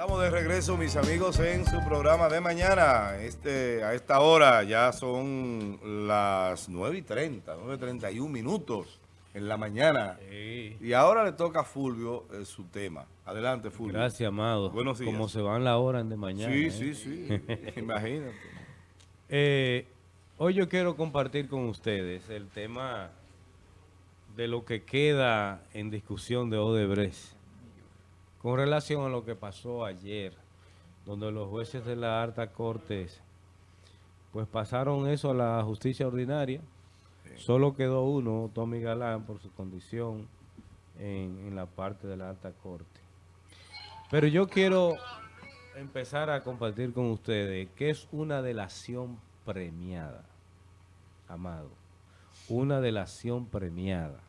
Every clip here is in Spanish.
Estamos de regreso, mis amigos, en su programa de mañana. Este, a esta hora ya son las 9 y 30, 9 y 31 minutos en la mañana. Sí. Y ahora le toca a Fulvio eh, su tema. Adelante, Fulvio. Gracias, amado. Buenos días. Como se van la hora de mañana. Sí, ¿eh? sí, sí. Imagínate. Eh, hoy yo quiero compartir con ustedes el tema de lo que queda en discusión de Odebrecht con relación a lo que pasó ayer, donde los jueces de la alta corte pues pasaron eso a la justicia ordinaria. Solo quedó uno, Tommy Galán, por su condición en, en la parte de la alta corte. Pero yo quiero empezar a compartir con ustedes que es una delación premiada, amado. Una delación premiada.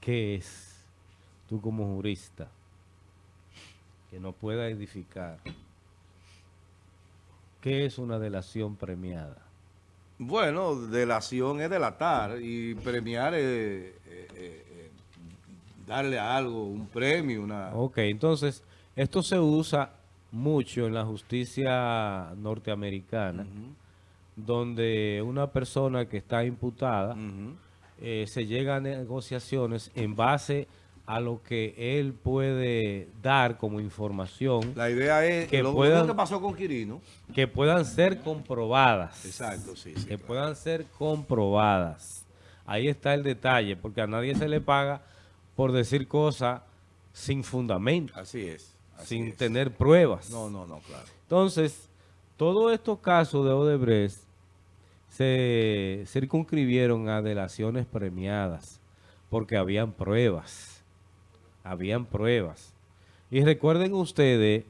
¿Qué es? Tú como jurista, que no pueda edificar. ¿Qué es una delación premiada? Bueno, delación es delatar y premiar es eh, eh, eh, darle a algo, un premio, una... Ok, entonces, esto se usa mucho en la justicia norteamericana, donde una persona que está imputada se llega a negociaciones en base a lo que él puede dar como información La idea es Que lo, puedan- que pasó con Quirino. que puedan ser comprobadas. Exacto, sí, sí. que claro. puedan ser comprobadas. Ahí está el detalle, porque a nadie se le paga por decir cosas sin fundamento, Así es. así sin es. tener pruebas. No, no, no, claro. Entonces, todos estos casos de Odebrecht se circunscribieron a delaciones premiadas, porque habían pruebas. Habían pruebas. Y recuerden ustedes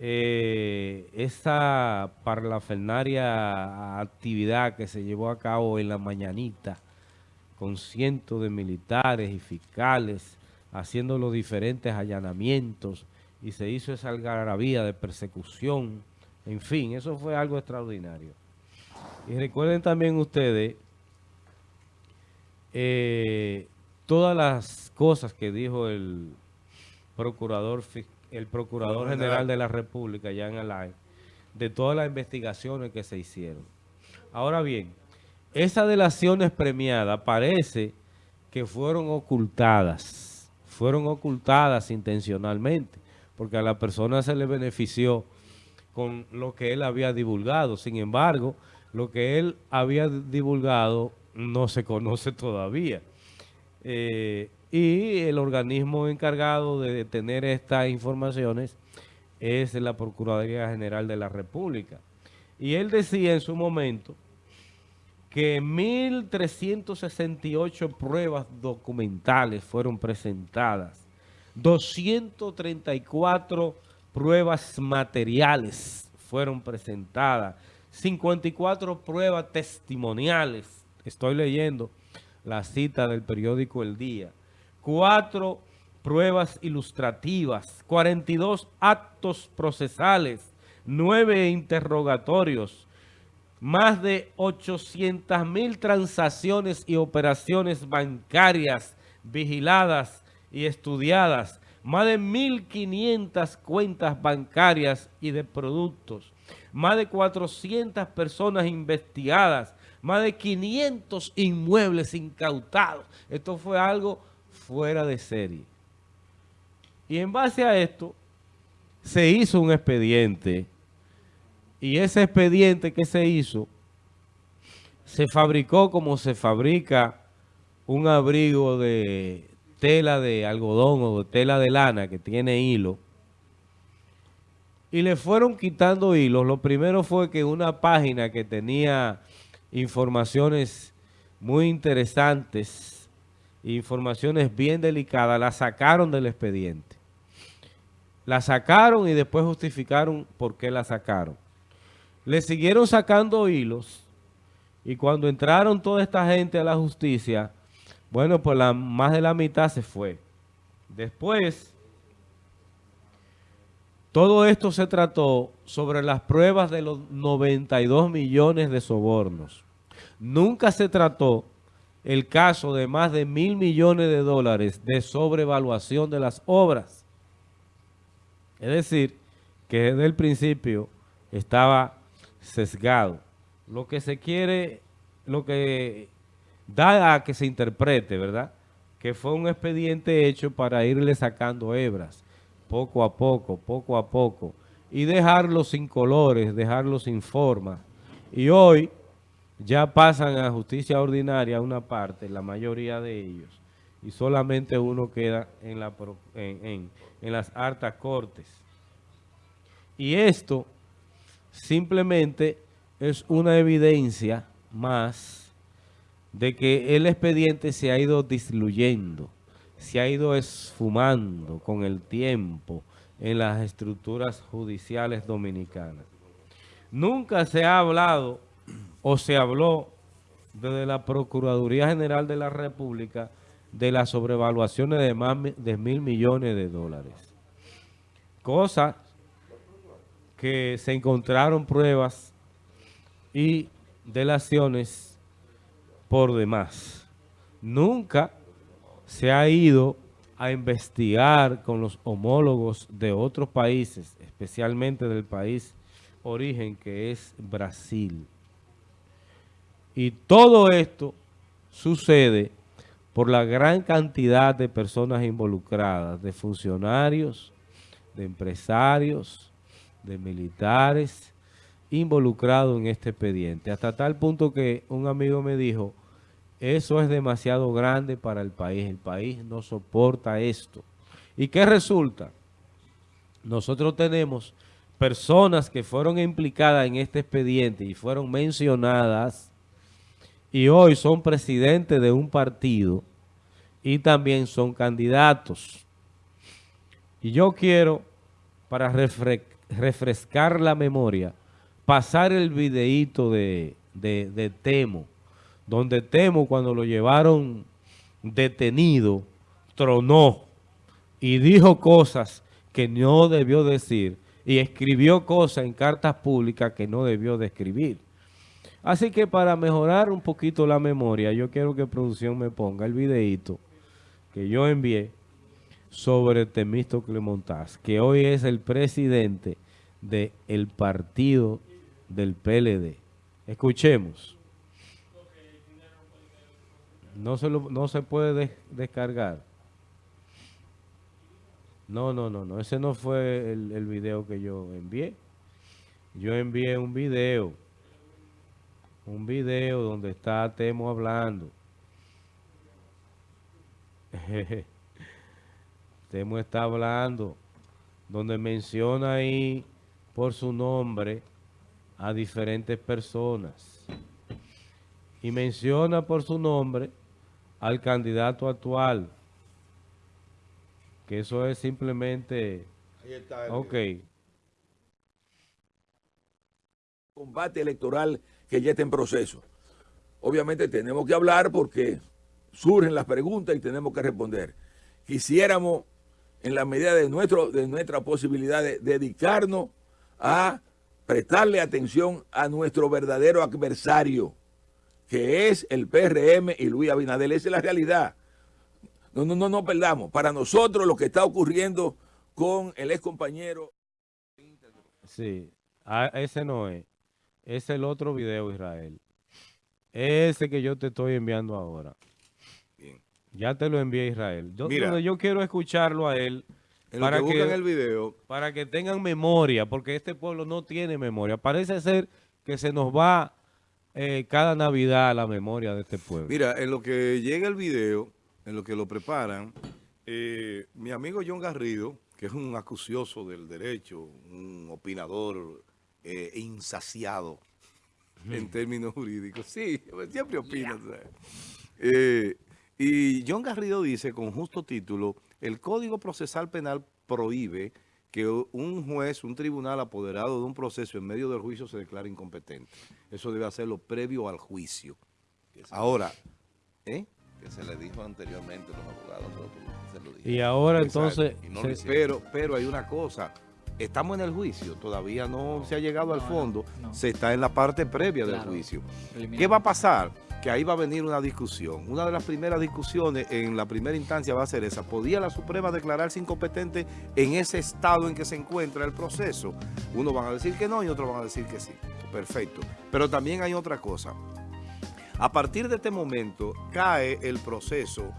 eh, esa parlafernaria actividad que se llevó a cabo en la mañanita con cientos de militares y fiscales haciendo los diferentes allanamientos y se hizo esa algarabía de persecución. En fin, eso fue algo extraordinario. Y recuerden también ustedes eh, todas las cosas que dijo el procurador el procurador general. de la República, Jan Alain, de todas las investigaciones que se hicieron. Ahora bien, esas delaciones premiadas parece que fueron ocultadas, fueron ocultadas intencionalmente, porque a la persona se le benefició con lo que él había divulgado. Sin embargo, lo que él había divulgado no se conoce todavía. Eh, y el organismo encargado de tener estas informaciones es la Procuraduría General de la República. Y él decía en su momento que 1.368 pruebas documentales fueron presentadas, 234 pruebas materiales fueron presentadas, 54 pruebas testimoniales, estoy leyendo la cita del periódico El Día, cuatro pruebas ilustrativas, 42 actos procesales, nueve interrogatorios, más de 800 mil transacciones y operaciones bancarias vigiladas y estudiadas, más de 1.500 cuentas bancarias y de productos, más de 400 personas investigadas, más de 500 inmuebles incautados. Esto fue algo fuera de serie. Y en base a esto, se hizo un expediente y ese expediente que se hizo se fabricó como se fabrica un abrigo de tela de algodón o de tela de lana que tiene hilo. Y le fueron quitando hilos. Lo primero fue que una página que tenía informaciones muy interesantes, informaciones bien delicadas, la sacaron del expediente. La sacaron y después justificaron por qué la sacaron. Le siguieron sacando hilos y cuando entraron toda esta gente a la justicia, bueno, pues la, más de la mitad se fue. Después, todo esto se trató sobre las pruebas de los 92 millones de sobornos. Nunca se trató el caso de más de mil millones de dólares de sobrevaluación de las obras. Es decir, que desde el principio estaba sesgado. Lo que se quiere, lo que da a que se interprete, ¿verdad? Que fue un expediente hecho para irle sacando hebras, poco a poco, poco a poco, y dejarlo sin colores, dejarlo sin forma. Y hoy ya pasan a justicia ordinaria una parte, la mayoría de ellos, y solamente uno queda en las hartas cortes. Y esto simplemente es una evidencia más de que el expediente se ha ido disluyendo, se ha ido esfumando con el tiempo en las estructuras judiciales dominicanas. Nunca se ha hablado o se habló desde la Procuraduría General de la República de las sobrevaluaciones de más de mil millones de dólares. Cosa que se encontraron pruebas y delaciones por demás. Nunca se ha ido a investigar con los homólogos de otros países, especialmente del país origen que es Brasil. Y todo esto sucede por la gran cantidad de personas involucradas, de funcionarios, de empresarios, de militares involucrados en este expediente. Hasta tal punto que un amigo me dijo, eso es demasiado grande para el país. El país no soporta esto. ¿Y qué resulta? Nosotros tenemos personas que fueron implicadas en este expediente y fueron mencionadas y hoy son presidentes de un partido y también son candidatos. Y yo quiero, para refrescar, la memoria, pasar el videíto de, de, Temo, donde Temo cuando lo llevaron detenido, tronó y dijo cosas que no debió decir y escribió cosas en cartas públicas que no debió de escribir. Así que para mejorar un poquito la memoria, yo quiero que producción me ponga el videíto que yo envié sobre Temístocle Montaz, que hoy es el presidente del partido del PLD. Escuchemos. No se, no se puede descargar. No, no, no, no. Ese no fue el, el video que yo envié. Yo envié un video. Un video donde está Temo hablando. Temo está hablando. Donde menciona ahí por su nombre a diferentes personas. Y menciona por su nombre al candidato actual. Que eso es simplemente... Ahí está. ok. Combate electoral que ya está en proceso. Obviamente tenemos que hablar porque surgen las preguntas y tenemos que responder. Quisiéramos, en la medida de, nuestro, de nuestra posibilidad, de dedicarnos a prestarle atención a nuestro verdadero adversario, que es el PRM y Luis Abinadel. Esa es la realidad. No, no, no, no perdamos. Para nosotros lo que está ocurriendo con el ex compañero. Sí, ah, ese no es. Es el otro video, Israel. Ese que yo te estoy enviando ahora. Ya te lo envié, Israel. Yo, yo quiero escucharlo a él para que, el video. Para que tengan memoria, porque este pueblo no tiene memoria. Parece ser que se nos va eh, cada Navidad la memoria de este pueblo. Mira, en lo que llega el video, en lo que lo preparan, eh, mi amigo John Garrido, que es un acucioso del derecho, un opinador eh, insaciado en términos jurídicos. Sí, siempre opina. y John Garrido dice con justo título el Código Procesal Penal prohíbe que un juez, un tribunal apoderado de un proceso en medio del juicio se declare incompetente. Eso debe hacerlo previo al juicio. ahora, ¿eh? Que se le dijo anteriormente a los abogados. y ahora entonces... pero, pero hay una cosa. Estamos en el juicio, todavía no, se ha llegado al fondo, no. se está en la parte previa del juicio. ¿Qué va a pasar? Que ahí va a venir una discusión. Una de las primeras discusiones en la primera instancia va a ser esa. ¿Podía la Suprema declararse incompetente en ese estado en que se encuentra el proceso? Unos van a decir que no y otros van a decir que sí. Perfecto. Pero también hay otra cosa. A partir de este momento cae el proceso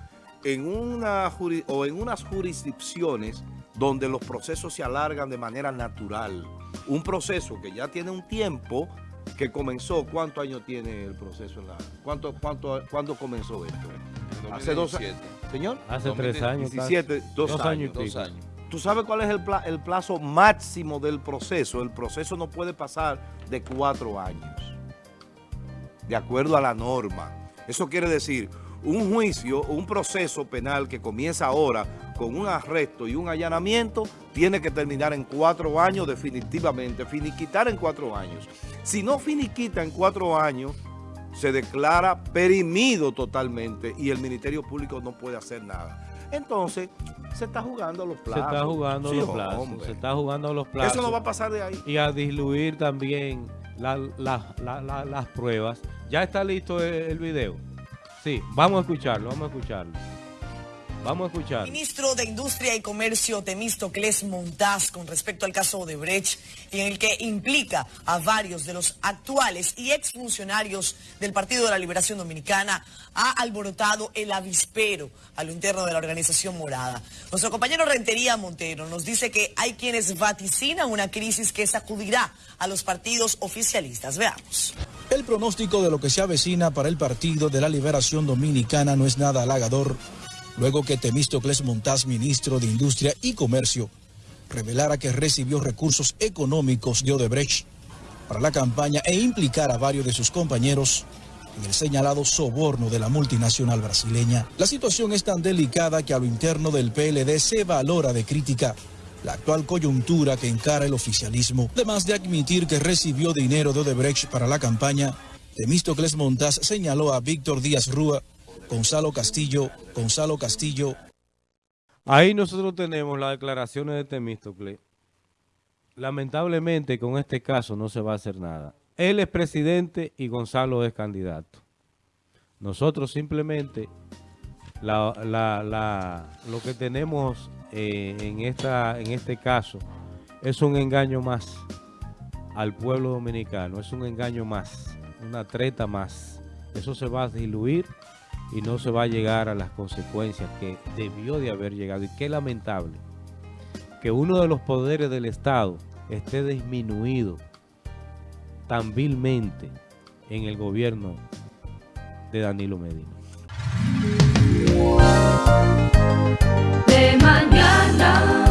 en una o en unas jurisdicciones donde los procesos se alargan de manera natural. Un proceso que ya tiene un tiempo que comenzó. ¿Cuántos años tiene el proceso? En la, ¿cuánto, cuánto, ¿Cuándo comenzó esto? Hace dos años. Señor, Hace tres años. casi. 17, dos, Dos años. años y dos pico. años. ¿Tú sabes cuál es el, pla- el plazo máximo del proceso? El proceso no puede pasar de cuatro años, de acuerdo a la norma. Eso quiere decir, un juicio, un proceso penal que comienza ahora con un arresto y un allanamiento, tiene que terminar en cuatro años definitivamente, finiquitar en cuatro años. Si no finiquita en cuatro años, se declara perimido totalmente y el Ministerio Público no puede hacer nada. Entonces, se está jugando a los Se plazos. está jugando Sí, los plazos. hombre. Se está jugando los plazos. Eso no va a pasar de ahí. y a diluir también la- la- la- la- las pruebas. ¿Ya está listo el, el video? Sí, vamos a escucharlo, vamos a escucharlo. Vamos a escucharlo. Ministro de Industria y Comercio Temístocles Montaz con respecto al caso de Brecht, en el que implica a varios de los actuales y exfuncionarios del Partido de la Liberación Dominicana, ha alborotado el avispero a lo interno de la organización morada. Nuestro compañero Rentería Montero nos dice que hay quienes vaticinan una crisis que sacudirá a los partidos oficialistas. Veamos. El pronóstico de lo que se avecina para el Partido de la Liberación Dominicana no es nada halagador, luego que Temístocles Montaz, ministro de Industria y Comercio, revelara que recibió recursos económicos de Odebrecht para la campaña e implicar a varios de sus compañeros en el señalado soborno de la multinacional brasileña. La situación es tan delicada que a lo interno del PLD se valora de crítica la actual coyuntura que encara el oficialismo. Además de admitir que recibió dinero de Odebrecht para la campaña, Temístocles Montaz señaló a Víctor Díaz Rúa, Gonzalo Castillo, Gonzalo Castillo Ahí nosotros tenemos las declaraciones de Temístocle. Lamentablemente con este caso no se va a hacer nada. Él es presidente y Gonzalo es candidato. Nosotros simplemente lo que tenemos eh, en, esta, en este caso es un engaño más al pueblo dominicano, es un engaño más, una treta más. Eso se va a diluir y no se va a llegar a las consecuencias que debió de haber llegado. Y qué lamentable que uno de los poderes del Estado esté disminuido tan vilmente en el gobierno de Danilo Medina. de mañana.